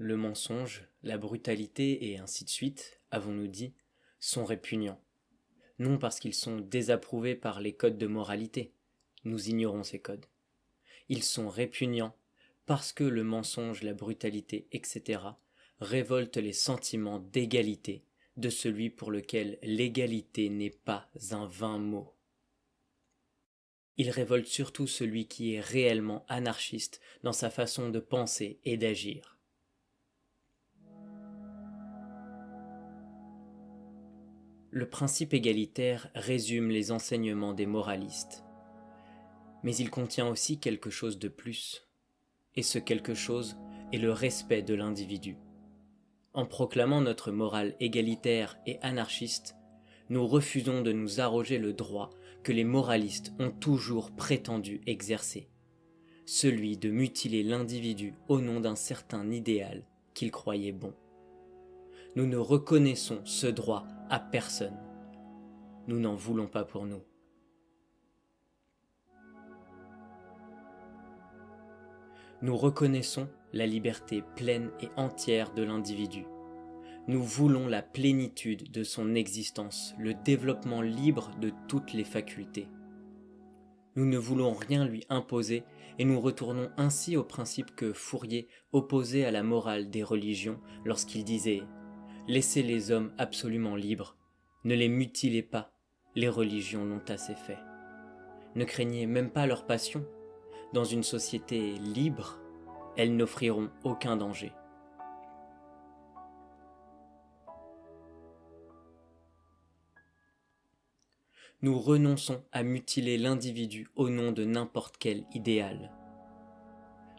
Le mensonge, la brutalité et ainsi de suite, avons-nous dit, sont répugnants. Non parce qu'ils sont désapprouvés par les codes de moralité, nous ignorons ces codes. Ils sont répugnants parce que le mensonge, la brutalité, etc. révoltent les sentiments d'égalité de celui pour lequel l'égalité n'est pas un vain mot. Il révolte surtout celui qui est réellement anarchiste dans sa façon de penser et d'agir. Le principe égalitaire résume les enseignements des moralistes. Mais il contient aussi quelque chose de plus. Et ce quelque chose est le respect de l'individu. En proclamant notre morale égalitaire et anarchiste, nous refusons de nous arroger le droit que les moralistes ont toujours prétendu exercer, celui de mutiler l'individu au nom d'un certain idéal qu'ils croyaient bon. Nous ne reconnaissons ce droit à personne. Nous n'en voulons pas pour nous. Nous reconnaissons la liberté pleine et entière de l'individu. Nous voulons la plénitude de son existence, le développement libre de toutes les facultés. Nous ne voulons rien lui imposer et nous retournons ainsi au principe que Fourier opposait à la morale des religions lorsqu'il disait « Laissez les hommes absolument libres, ne les mutilez pas, les religions l'ont assez fait. Ne craignez même pas leur passion, dans une société libre, elles n'offriront aucun danger. Nous renonçons à mutiler l'individu au nom de n'importe quel idéal.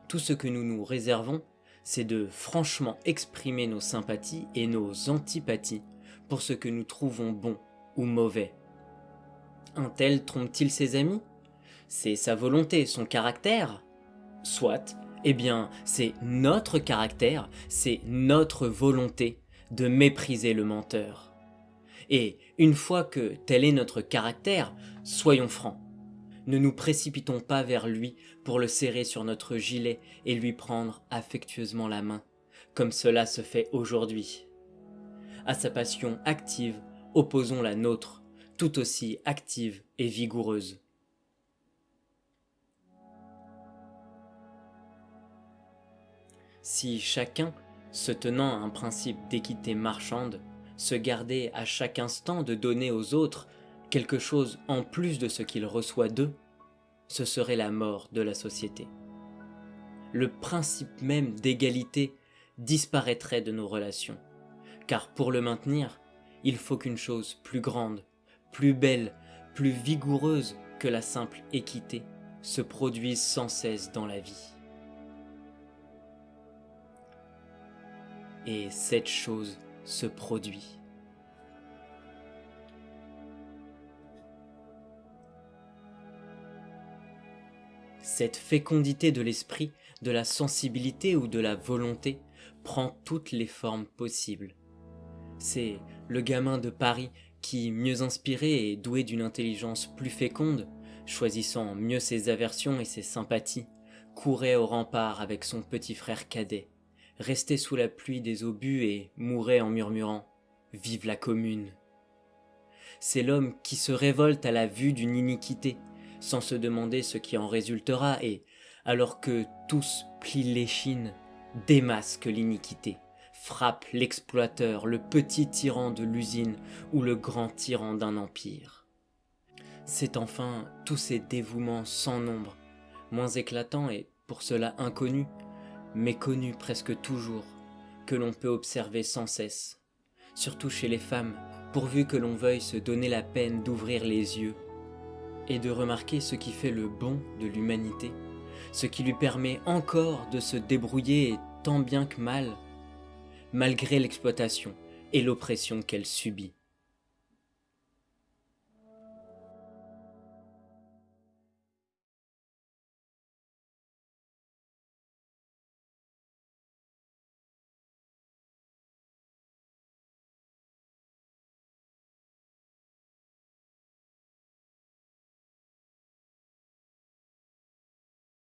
Tout ce que nous nous réservons, c'est de franchement exprimer nos sympathies et nos antipathies pour ce que nous trouvons bon ou mauvais. Un tel trompe-t-il ses amis? C'est sa volonté, son caractère? Soit, eh bien, c'est notre caractère, c'est notre volonté de mépriser le menteur. Et une fois que tel est notre caractère, soyons francs. Ne nous précipitons pas vers lui pour le serrer sur notre gilet et lui prendre affectueusement la main, comme cela se fait aujourd'hui. À sa passion active, opposons la nôtre, tout aussi active et vigoureuse. Si chacun, se tenant à un principe d'équité marchande, se gardait à chaque instant de donner aux autres quelque chose en plus de ce qu'il reçoit d'eux, ce serait la mort de la société. Le principe même d'égalité disparaîtrait de nos relations, car pour le maintenir, il faut qu'une chose plus grande, plus belle, plus vigoureuse que la simple équité se produise sans cesse dans la vie. et cette chose se produit. Cette fécondité de l'esprit, de la sensibilité ou de la volonté prend toutes les formes possibles. C'est le gamin de Paris qui, mieux inspiré et doué d'une intelligence plus féconde, choisissant mieux ses aversions et ses sympathies, courait au rempart avec son petit frère cadet, restait sous la pluie des obus et mourait en murmurant « Vive la commune !» C'est l'homme qui se révolte à la vue d'une iniquité, sans se demander ce qui en résultera et, alors que tous plient l'échine, démasque l'iniquité, frappe l'exploiteur, le petit tyran de l'usine ou le grand tyran d'un empire. C'est enfin tous ces dévouements sans nombre, moins éclatants et pour cela inconnus, méconnu presque toujours, que l'on peut observer sans cesse, surtout chez les femmes, pourvu que l'on veuille se donner la peine d'ouvrir les yeux et de remarquer ce qui fait le bon de l'humanité, ce qui lui permet encore de se débrouiller tant bien que mal, malgré l'exploitation et l'oppression qu'elle subit.